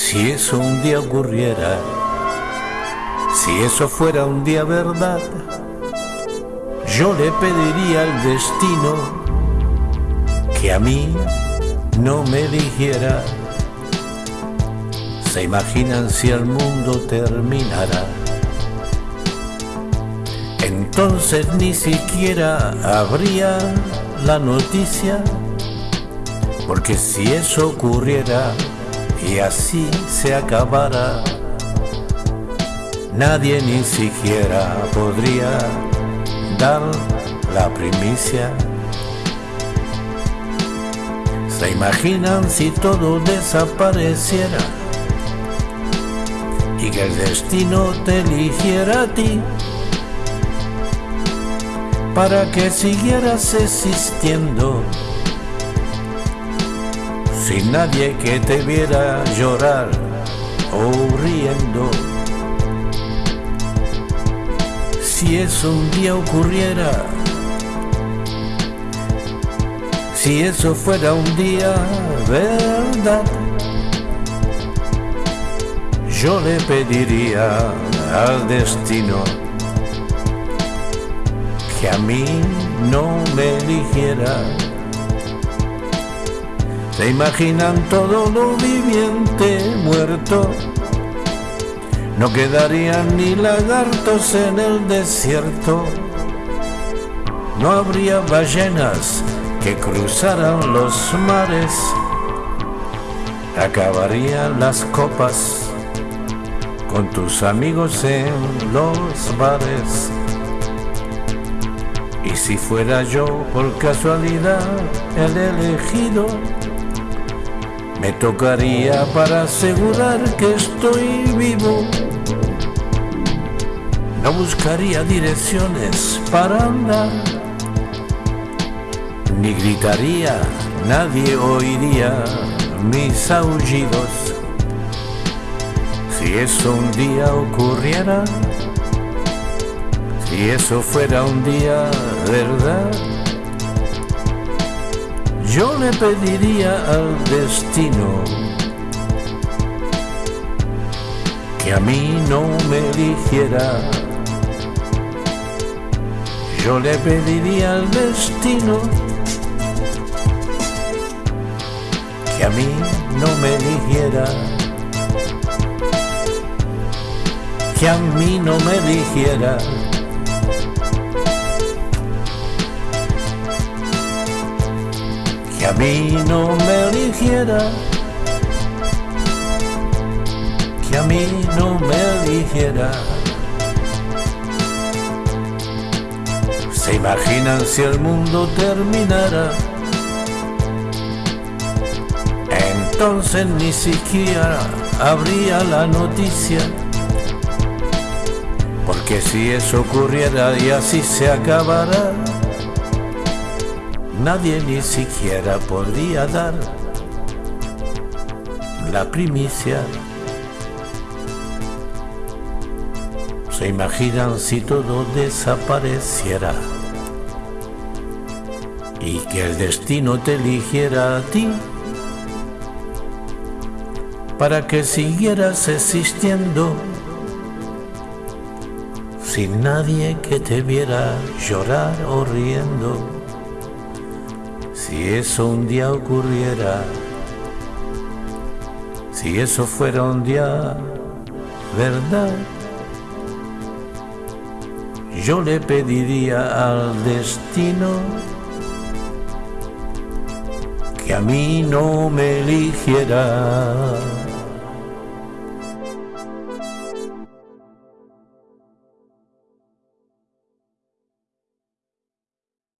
Si eso un día ocurriera, si eso fuera un día verdad, yo le pediría al destino que a mí no me eligiera. ¿Se imaginan si el mundo terminara? Entonces ni siquiera habría la noticia, porque si eso ocurriera y así se acabara, nadie ni siquiera podría dar la primicia. ¿Se imaginan si todo desapareciera y que el destino te eligiera a ti para que siguieras existiendo sin nadie que te viera llorar o riendo? Si eso un día ocurriera, si eso fuera un día verdad, yo le pediría al destino que a mí no me eligiera. ¿Se imaginan todo lo viviente muerto? No quedarían ni lagartos en el desierto. No habría ballenas que cruzaran los mares. Acabarían las copas con tus amigos en los bares. Y si fuera yo por casualidad el elegido, me tocaría para asegurar que estoy vivo. No buscaría direcciones para andar, ni gritaría, nadie oiría mis aullidos. Si eso un día ocurriera, si eso fuera un día verdad, yo le pediría al destino que a mí no me eligiera. Yo le pediría al destino que a mí no me eligiera. Que a mí no me eligiera. A mí no me eligiera, que a mí no me eligiera. ¿Se imaginan si el mundo terminara? Entonces ni siquiera habría la noticia, porque si eso ocurriera y así se acabara, nadie ni siquiera podría dar la primicia. ¿Se imaginan si todo desapareciera y que el destino te eligiera a ti para que siguieras existiendo sin nadie que te viera llorar o riendo? Si eso un día ocurriera, si eso fuera un día verdad, yo le pediría al destino que a mí no me eligiera.